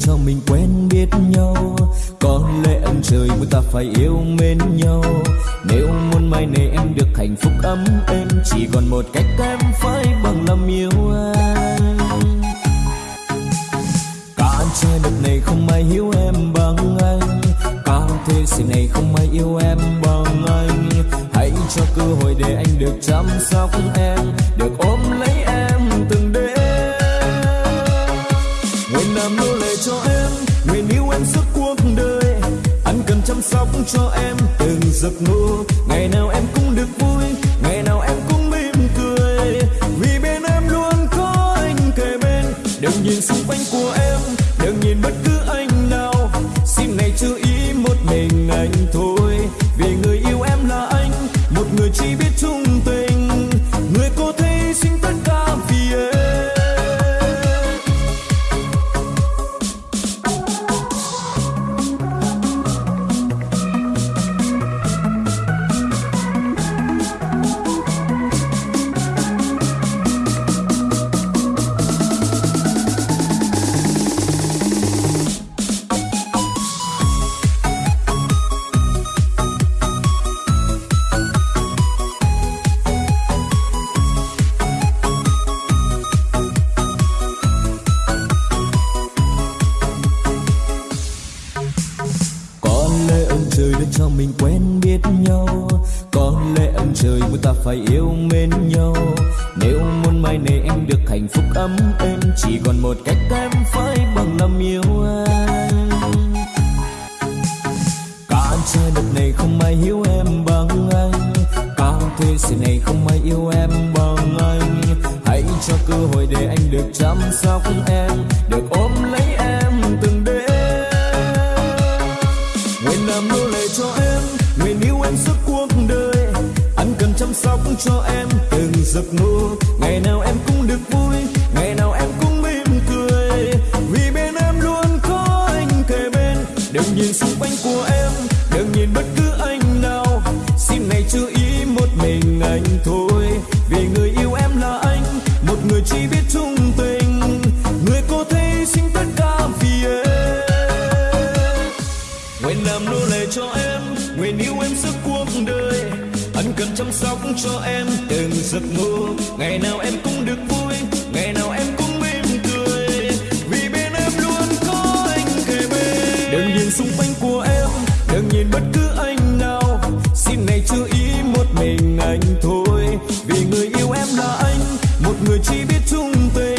cho mình quen biết nhau. Có lẽ ông trời muốn ta phải yêu mến nhau. Nếu muốn mai này em được hạnh phúc ấm êm, chỉ còn một cách em phải bằng lòng yêu anh. Cả trái đất này không ai hiểu em bằng anh. Cả thế giới này không ai yêu em bằng anh. Hãy cho cơ hội để anh được chăm sóc em, được ôm lấy làm nô lệ cho em. Người yêu em suốt cuộc đời. Anh cần chăm sóc cho em. Từng giấc mơ, ngày nào em cũng được vui. Ngày nào em cũng mỉm cười. Vì bên em luôn có anh kề bên. Đừng nhìn xung quanh của em. Đừng nhìn bất cứ anh nào. Xin này chú ý một mình anh thôi. Vì người yêu em là anh. Một người chỉ biết chung tình. Cho mình quen biết nhau. Có lẽ ông trời muốn ta phải yêu mến nhau. Nếu muốn mai này em được hạnh phúc ấm êm, chỉ còn một cách em phải bằng lòng yêu anh. Cả trời đất này không ai hiểu em bằng anh. Cả thế giới này không ai yêu em bằng anh. Hãy cho cơ hội để anh được chăm sóc em, được ôm lấy cho em từng giấc mơ. Ngày nào em cũng được vui, ngày nào em cũng mỉm cười. Vì bên em luôn có anh kề bên. Đừng nhìn xung quanh của em, đừng nhìn bất cứ anh nào. Xin này chú ý một mình anh thôi. Vì người yêu em là anh, một người chỉ biết chung tình. sóc cho em từng giấc mơ. Ngày nào em cũng được vui, ngày nào em cũng mỉm cười. Vì bên em luôn có anh kề bên. Đừng nhìn xung quanh của em, đừng nhìn bất cứ anh nào. Xin này chú ý một mình anh thôi. Vì người yêu em là anh, một người chỉ biết chung tình.